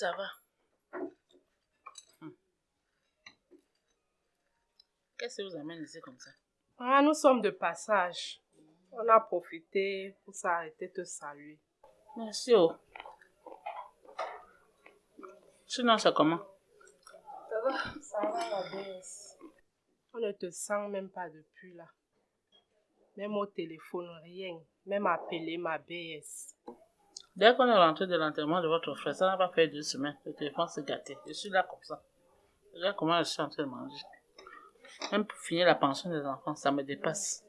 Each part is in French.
Ça va. Hmm. Qu'est-ce qui vous amène ici comme ça? Ah, nous sommes de passage. On a profité pour s'arrêter te saluer. Merci. Oh. Sinon, c'est comment? Ça va Ça va, la baisse. On ne te sent même pas depuis là. Même au téléphone, rien. Même appeler ma BS. Dès qu'on est rentré de l'enterrement de votre frère, ça n'a pas fait deux semaines. Le téléphone s'est gâté. Je suis là comme ça. Regarde comment je suis en train de manger. Même pour finir la pension des enfants, ça me dépasse.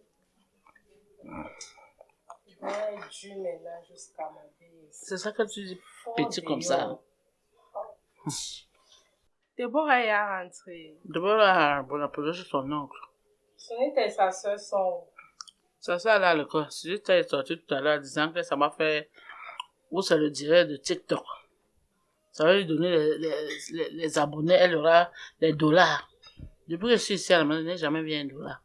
C'est ça que tu dis, petit comme ça. Déborah est rentrée. Déborah a posé sur son oncle. Ce n'était sa soeur son. Sa soeur là, le quoi. Si tu es sorti tout à l'heure disant que ça m'a fait. Ou ça le dirait de TikTok. Ça va lui donner les, les, les, abonnés, elle aura les dollars. Depuis que je suis ici à la maison, je n'ai jamais vu un dollar.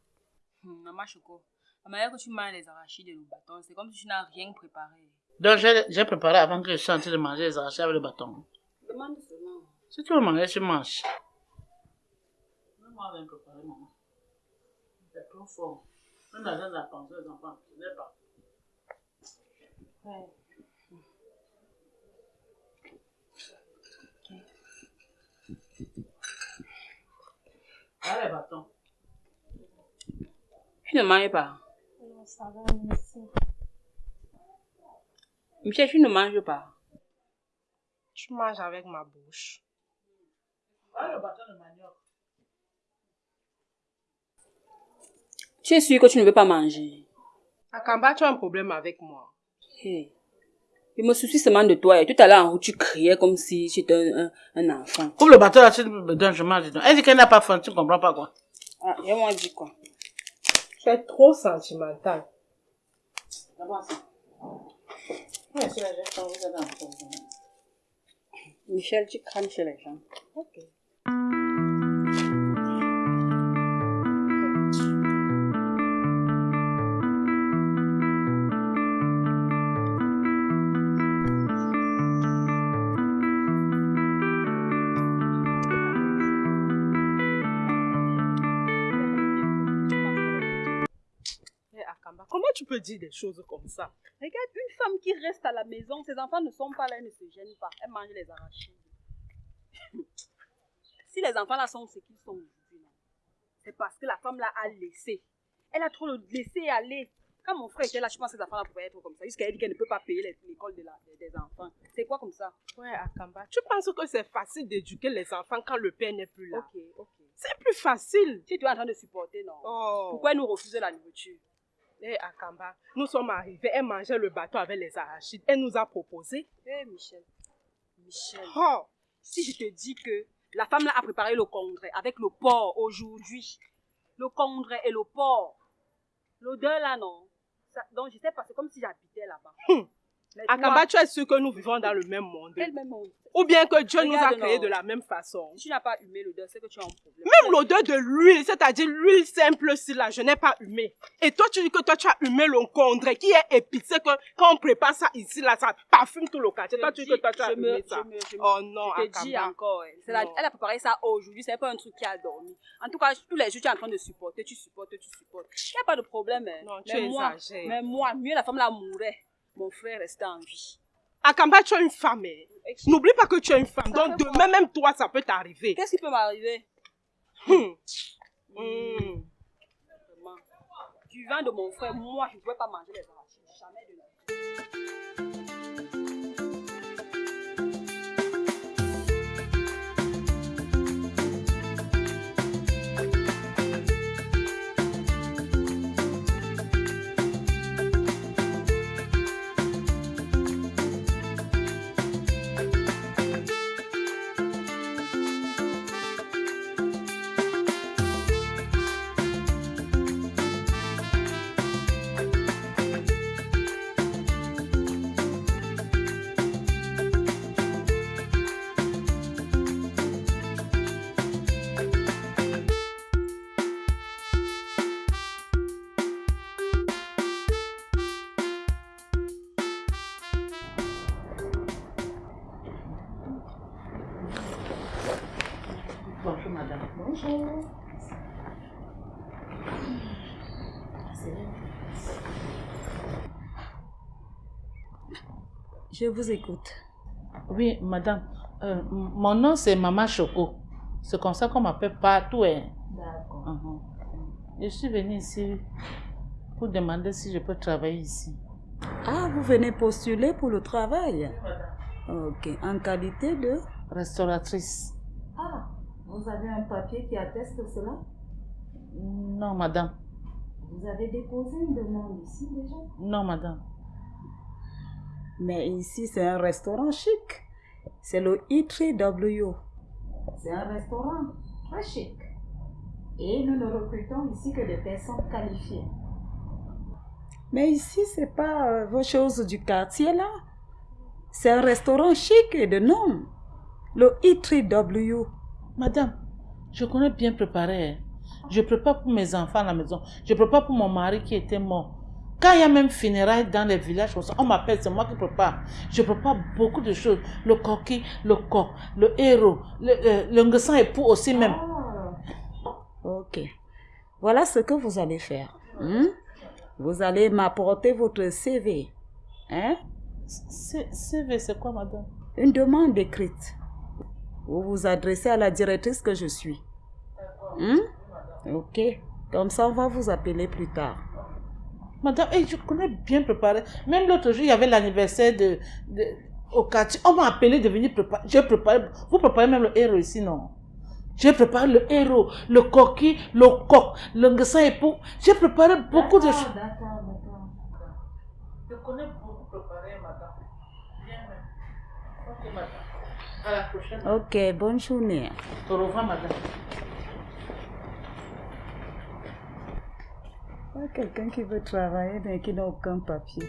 Maman Choco, la manière que tu manges les arachides et le bâton, c'est comme si tu n'as rien préparé. Donc j'ai préparé avant que je sois en train de manger les arachides avec le bâton. Demande seulement. Si tu veux manger, tu manges. Moi, je vais préparer, maman. C'est trop fort. Même dans la pension des enfants, je n'ai pas. Ouais. Ah, bâtons. Tu ne manges pas? Non, ça va, merci. Michel, tu ne manges pas. Tu manges avec ma bouche. Ah, le bâton de manioc. Tu es sûr que tu ne veux pas manger? Akamba, tu as un problème avec moi. Hey. Je me soucie seulement de toi. Et tout à l'heure, en tu criais comme si tu étais un, un, un enfant. Comme le bâton là, tu me donnes, je mange. Elle dit qu'elle n'a pas faim, tu ne comprends pas quoi. Ah, et moi, dit quoi? Tu es trop sentimental. D'abord ça. Ouais, c'est la. Michel, tu crames chez les gens. Ok. Comment tu peux dire des choses comme ça? Regarde, une femme qui reste à la maison, ses enfants ne sont pas là, elle ne se gêne pas. Elle mange les arachides. si les enfants là sont ce qu'ils sont aujourd'hui, c'est parce que la femme là a laissé. Elle a trop laissé aller. Quand mon frère était là, je pense que ces enfants là pouvaient être comme ça. Jusqu'à elle dit qu'elle ne peut pas payer l'école de des, enfants. C'est quoi comme ça? Ouais, Akamba. Tu penses que c'est facile d'éduquer les enfants quand le père n'est plus là? Ok, ok. C'est plus facile. Si tu es en train de supporter, non? Oh. Pourquoi elle nous refuser la nourriture? Eh, Akamba, nous sommes arrivés, elle mangeait le bateau avec les arachides. Elle nous a proposé. Eh, Michel. Michel. Oh, si je te dis que la femme là a préparé le congrès avec le porc aujourd'hui, le congrès et le porc, l'odeur là, non. Ça- donc je sais pas, c'est comme si j'habitais là-bas. Hum. Mais Akamba, toi, tu es sûr que nous vivons dans le même monde? Quel même monde? Ou bien que Dieu nous a créés de la même façon? Si tu n'as pas humé l'odeur, c'est que tu as un problème. Même l'odeur de l'huile, c'est-à-dire l'huile simple, si là, je n'ai pas humé. Et toi, tu dis que toi, tu as humé le condré qui est épicé, que quand on prépare ça ici, là, ça parfume tout le quartier. Toi, tu dis que toi, tu as humé ça. je me- je me- Oh non, Je te dis encore, la- Non. elle a préparé ça aujourd'hui, c'est pas un truc qui a dormi. En tout cas, tous les jours, tu es en train de supporter, tu supportes, tu supportes. Il n'y a pas de problème. hein. Non, tu mais moi, exagères. mais moi, mieux la femme là mourait, mon frère restait en vie. Akamba, tu es une femme. hein. N'oublie pas que tu es une femme. Ça Donc, demain, même toi, ça peut t'arriver. Qu'est-ce qui peut m'arriver? Hum. Hum. Vraiment. Du vin de mon frère, moi, je ne pouvais pas manger les arachides. Madame. Bonjour. Je vous écoute. Oui, madame. Euh, mon nom, c'est Maman Choco. C'est comme ça qu'on m'appelle partout. hein. D'accord. Mhm. Je suis venue ici pour demander si je peux travailler ici. Ah, vous venez postuler pour le travail? Ok. En qualité de? Restauratrice. Vous avez un papier qui atteste cela? Non, madame. Vous avez déposé une demande ici déjà? Non, madame. Mais ici, c'est un restaurant chic. C'est le E3W. C'est un restaurant très chic. Et nous ne recrutons ici que des personnes qualifiées. Mais ici, c'est pas euh, vos choses du quartier là. C'est un restaurant chic et de nom. Le E3W. Madame, je connais bien préparer. hein. Je prépare pour mes enfants à la maison. Je prépare pour mon mari qui était mort. Quand il y a même funérailles dans les villages, on m'appelle, c'est moi qui prépare. Je prépare beaucoup de choses. Le coquille, le coq, le héros, le, euh, nguessan époux aussi même. Ok. Voilà ce que vous allez faire. hein? Vous allez m'apporter votre CV. Hein? CV, c'est quoi, madame? Une demande écrite. Vous vous adressez à la directrice que je suis. Hein? Ok. Comme ça, on va vous appeler plus tard. Madame, eh, je connais bien préparer. Même l'autre jour, il y avait l'anniversaire de, de- au quartier. On m'a appelé de venir préparer. J'ai préparé. Vous préparez même le héros ici, non? J'ai préparé le héros, le coquille, le coq, le nguessan époux. J'ai préparé beaucoup de choses. D'accord, d'accord. Je connais beaucoup préparé, madame. Bien même. Ok, madame. À la prochaine. Ok, bonne journée. Au revoir, madame. Quelqu'un qui veut travailler mais qui n'a aucun papier.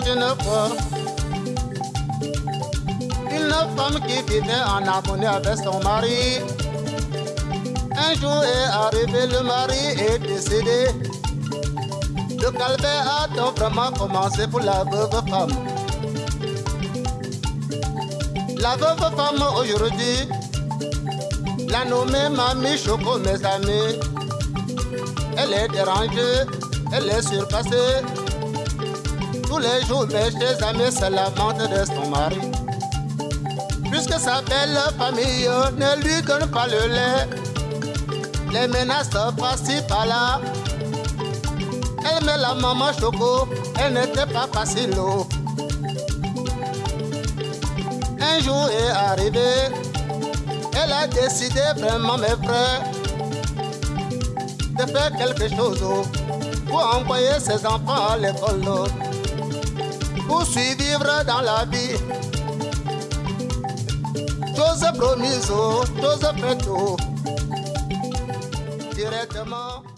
Une fois une femme qui vivait en harmonie avec son mari. Un jour est arrivé, le mari est décédé. Le calvaire a donc vraiment commencé pour la veuve femme. La veuve femme aujourd'hui, la nommée Mamie Choco, mes amis. Elle est dérangée, elle est surpassée. Tous les jours, mes chers amis se lamentent de son mari. puisque sa belle famille ne lui donne pas le lait. Les menaces par-ci par-là. Elle met la maman choco, elle n'était pas facile. Un jour est arrivé, elle a décidé vraiment, mes frères, de faire quelque chose pour envoyer ses enfants à l'école, pour survivre dans la vie. Chose promise, oh, chose faite, oh, directement.